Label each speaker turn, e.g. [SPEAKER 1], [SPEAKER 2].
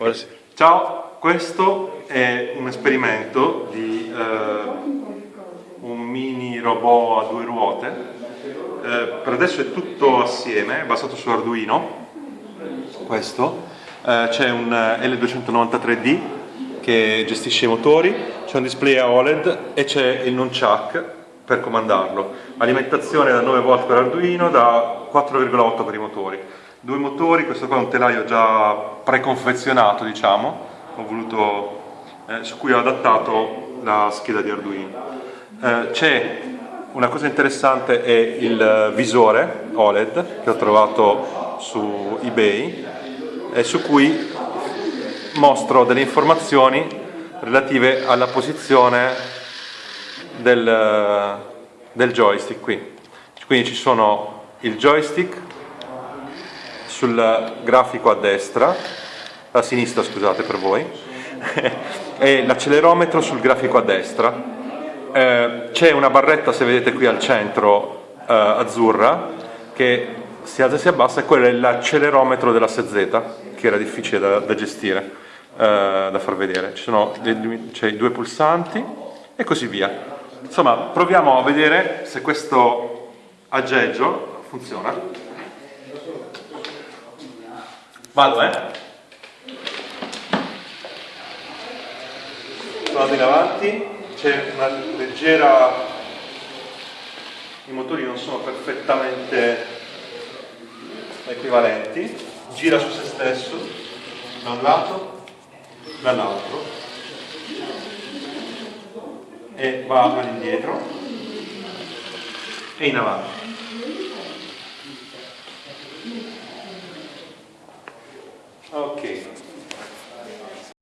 [SPEAKER 1] Buonasera. Ciao, questo è un esperimento di eh, un mini robot a due ruote. Eh, per adesso è tutto assieme, è basato su Arduino. Questo. Eh, c'è un L293D che gestisce i motori, c'è un display a OLED e c'è il nunchuck per comandarlo. Alimentazione da 9 volt per Arduino, da 4,8 per i motori due motori, questo qua è un telaio già preconfezionato diciamo, voluto, eh, su cui ho adattato la scheda di Arduino. Eh, c'è una cosa interessante è il visore OLED che ho trovato su eBay e su cui mostro delle informazioni relative alla posizione del, del joystick qui. Quindi ci sono il joystick sul grafico a destra, a sinistra scusate per voi, e l'accelerometro sul grafico a destra. Eh, c'è una barretta, se vedete qui al centro, eh, azzurra, che si alza e si abbassa, e quello è l'accelerometro della SZ, che era difficile da, da gestire, eh, da far vedere. Sono i due pulsanti e così via. Insomma, proviamo a vedere se questo aggeggio funziona. Vado, eh? Vado in avanti, c'è una leggera... I motori non sono perfettamente equivalenti, gira su se stesso, da un lato, dall'altro, e va all'indietro e in avanti. Okay.